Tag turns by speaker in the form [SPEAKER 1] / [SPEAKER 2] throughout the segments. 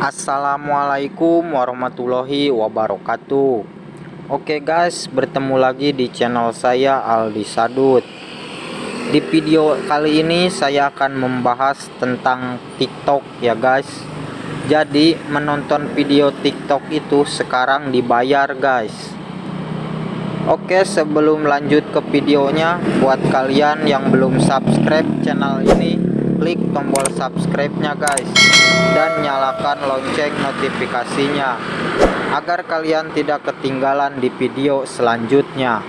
[SPEAKER 1] Assalamualaikum warahmatullahi wabarakatuh. Oke guys bertemu lagi di channel saya Aldi Sadut Di video kali ini saya akan membahas tentang tiktok ya guys. Jadi menonton video tiktok itu sekarang dibayar guys. Oke sebelum lanjut ke videonya Buat kalian yang belum subscribe channel ini klik tombol subscribe-nya guys. Dan nyalakan lonceng notifikasinya agar kalian tidak ketinggalan di video selanjutnya.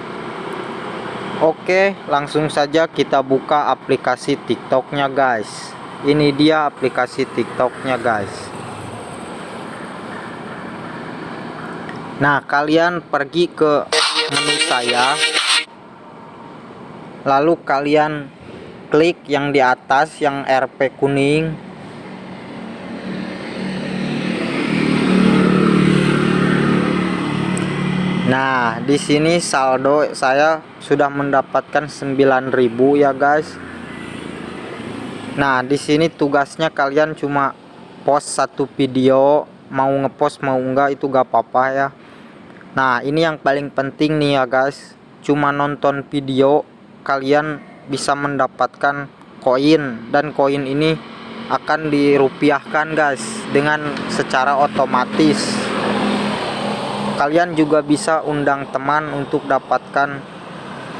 [SPEAKER 1] Oke langsung saja kita buka aplikasi tiktoknya guys. Ini dia aplikasi tiktoknya guys. Nah kalian pergi ke menu saya. Lalu kalian klik yang di atas yang RP kuning Nah, di sini saldo saya sudah mendapatkan 9000 ya, guys. Nah, di sini tugasnya kalian cuma post satu video, mau ngepost mau enggak itu gak apa-apa ya. Nah, ini yang paling penting nih ya, guys. Cuma nonton video kalian bisa mendapatkan koin dan koin ini akan dirupiahkan guys dengan secara otomatis. Kalian juga bisa undang teman untuk dapatkan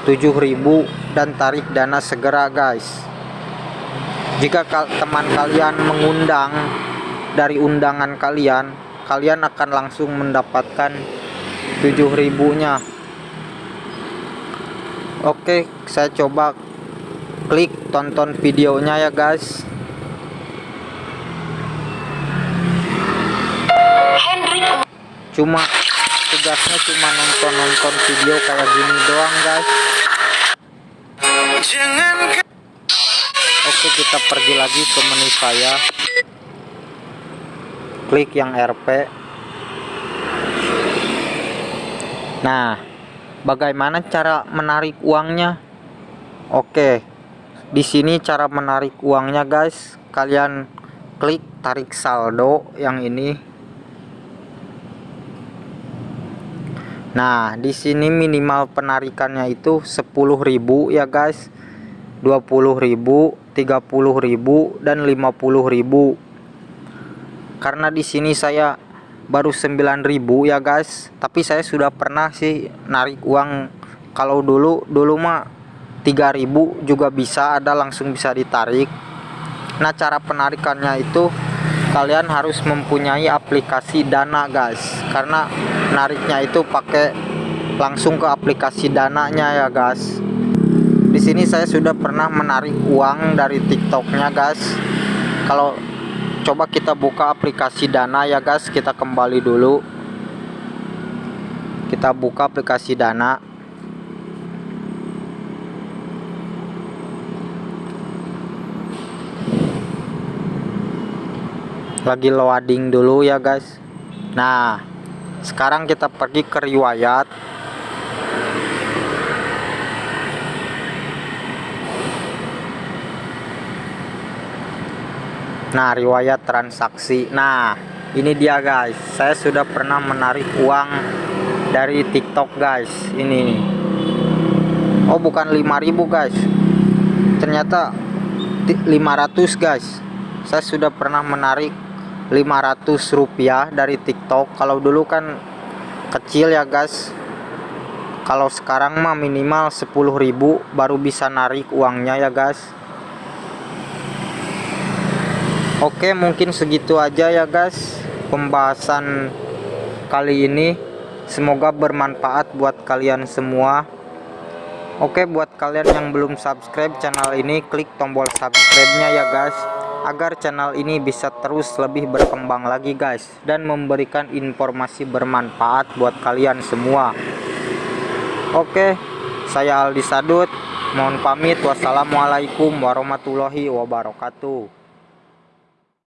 [SPEAKER 1] 7000 dan tarik dana segera guys. Jika teman kalian mengundang dari undangan kalian kalian akan langsung mendapatkan 7000 nya Oke saya coba klik tonton videonya ya guys. Cuma tugasnya cuma nonton-nonton video kayak gini doang guys. Oke kita pergi lagi ke menu saya. Klik yang RP nah bagaimana cara menarik uangnya? Oke di sini cara menarik uangnya guys. Kalian klik tarik saldo yang ini. Nah di sini minimal penarikannya itu 10.000 ya guys. 20.000 30.000 dan 50.000 karena di sini saya baru 9.000 ya guys. Tapi saya sudah pernah sih narik uang. Kalau dulu dulu mah 3000 juga bisa ada langsung bisa ditarik. Nah cara penarikannya itu kalian harus mempunyai aplikasi dana guys. Karena nariknya itu pakai langsung ke aplikasi dananya ya guys. Di sini saya sudah pernah menarik uang dari tiktoknya guys. Kalau coba kita buka aplikasi dana ya guys kita kembali dulu. Kita buka aplikasi dana lagi loading dulu ya guys. Nah sekarang kita pergi ke riwayat. Nah riwayat transaksi. Nah ini dia guys. Saya sudah pernah menarik uang dari tiktok guys. Ini. Oh bukan 5000 guys. Ternyata 500 guys. Saya sudah pernah menarik 500 rupiah dari tiktok. Kalau dulu kan kecil ya guys. Kalau sekarang mah minimal 10.000 baru bisa narik uangnya ya guys. Oke mungkin segitu aja ya guys pembahasan kali ini. Semoga bermanfaat buat kalian semua. Oke buat kalian yang belum subscribe channel ini klik tombol subscribe nya ya guys agar channel ini bisa terus lebih berkembang lagi guys dan memberikan informasi bermanfaat buat kalian semua. Oke saya Aldi Sadut mohon pamit. Wassalamualaikum warahmatullahi wabarakatuh